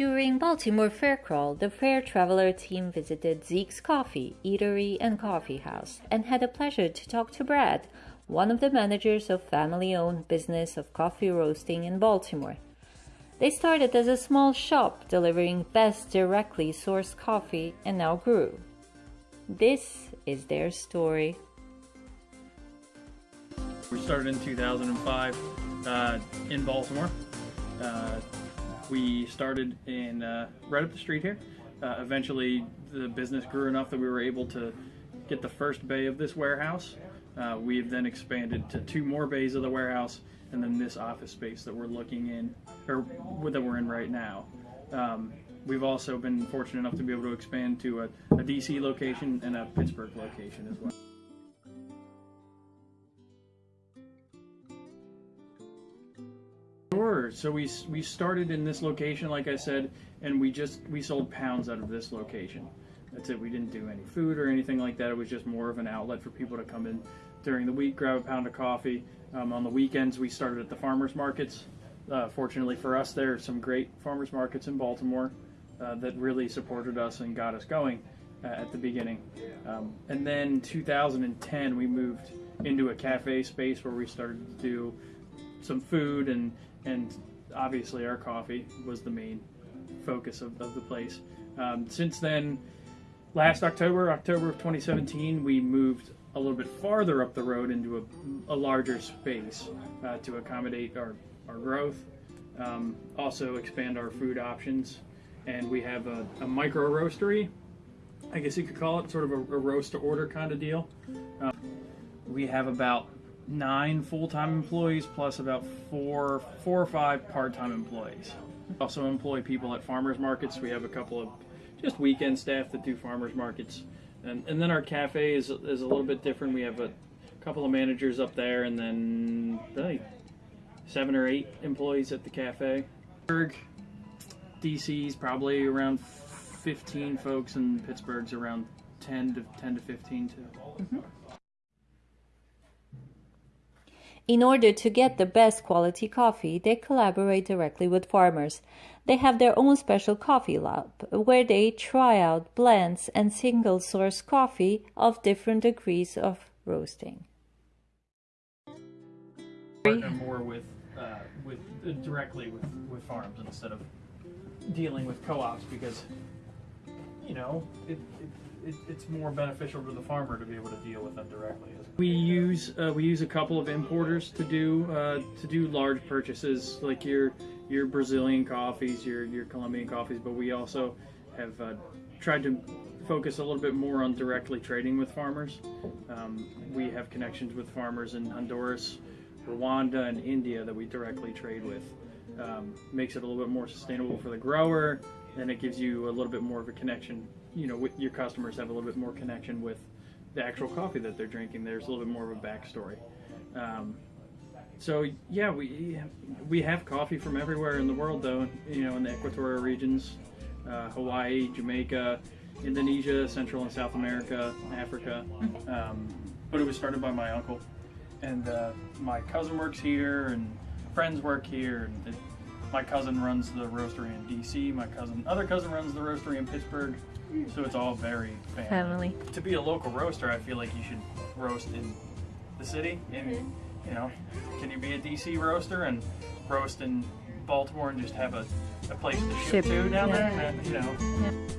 During Baltimore Fair Crawl, the Fair Traveler team visited Zeke's Coffee, Eatery, and Coffee House and had the pleasure to talk to Brad, one of the managers of family-owned business of coffee roasting in Baltimore. They started as a small shop delivering best directly sourced coffee and now grew. This is their story. We started in 2005 uh, in Baltimore. Uh, we started in uh, right up the street here. Uh, eventually, the business grew enough that we were able to get the first bay of this warehouse. Uh, we've then expanded to two more bays of the warehouse, and then this office space that we're looking in, or that we're in right now. Um, we've also been fortunate enough to be able to expand to a, a DC location and a Pittsburgh location as well. Sure. So we we started in this location, like I said, and we just we sold pounds out of this location. That's it. We didn't do any food or anything like that. It was just more of an outlet for people to come in during the week, grab a pound of coffee. Um, on the weekends, we started at the farmers markets. Uh, fortunately for us, there are some great farmers markets in Baltimore uh, that really supported us and got us going uh, at the beginning. Um, and then 2010, we moved into a cafe space where we started to do some food and and obviously our coffee was the main focus of, of the place. Um, since then, last October, October of 2017, we moved a little bit farther up the road into a, a larger space uh, to accommodate our, our growth, um, also expand our food options, and we have a, a, micro roastery. I guess you could call it sort of a, a roast to order kind of deal. Um, we have about nine full-time employees plus about four four or five part-time employees. Also employ people at farmers markets. We have a couple of just weekend staff that do farmers markets. And, and then our cafe is, is a little bit different. We have a couple of managers up there and then like seven or eight employees at the cafe. Pittsburgh DC's probably around 15 folks and Pittsburgh's around 10 to 10 to 15 too. Mm -hmm. In order to get the best quality coffee, they collaborate directly with farmers. They have their own special coffee lab where they try out blends and single source coffee of different degrees of roasting. Partner more with, uh, with uh, directly with, with farms instead of dealing with co-ops because you know it, it it, it's more beneficial to the farmer to be able to deal with them directly. We use uh, we use a couple of importers to do uh, to do large purchases like your your Brazilian coffees, your your Colombian coffees, but we also have uh, tried to focus a little bit more on directly trading with farmers. Um, we have connections with farmers in Honduras, Rwanda, and India that we directly trade with. Um, makes it a little bit more sustainable for the grower, and it gives you a little bit more of a connection you know your customers have a little bit more connection with the actual coffee that they're drinking. There's a little bit more of a backstory. Um, so yeah, we we have coffee from everywhere in the world, though. You know, in the equatorial regions, uh, Hawaii, Jamaica, Indonesia, Central and South America, Africa. Um, but it was started by my uncle, and uh, my cousin works here, and friends work here. And it, my cousin runs the roastery in DC. My cousin, other cousin, runs the roastery in Pittsburgh. So it's all very family. family. To be a local roaster, I feel like you should roast in the city. And mm-hmm. you know, can you be a DC roaster and roast in Baltimore and just have a, a place to ship, ship to down yeah. there? And, you know. Yeah.